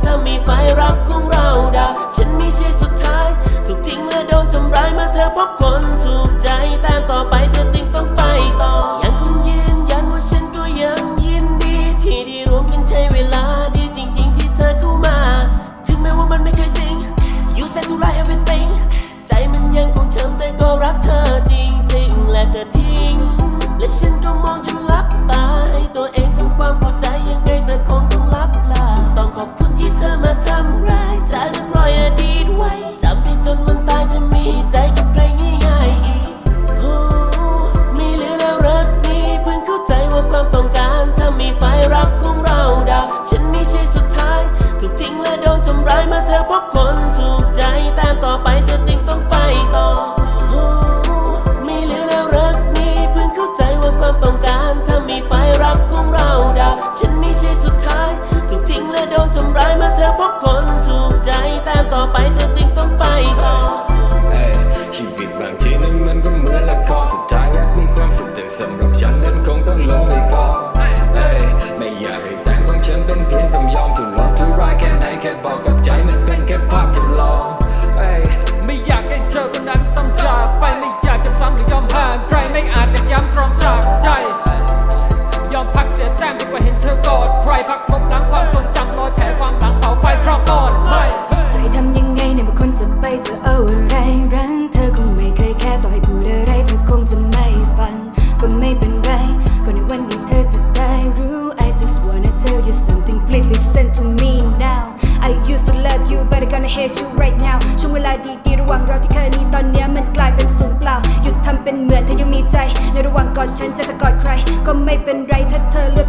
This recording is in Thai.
tell me if I rock. นั้นมันก็เหมือนละครสุดท้ายอยามีความสุขแต่สำหรับฉันนั้นคงต้องลงไปก่อนไม่อยากให้แต่งของฉันเป็นเพียงจำยอมถูกลงทุกรายแค่ไหนแค่บอก ว่งเราที่เคยมีตอนนี้มันกลายเป็นสูนเปล่า หยุดทำเป็นเหมือนเธอยังมีใจ ในระหว่างกอดฉันจะกอดใคร ก็ไม่เป็นไรถ้าเธอเลือก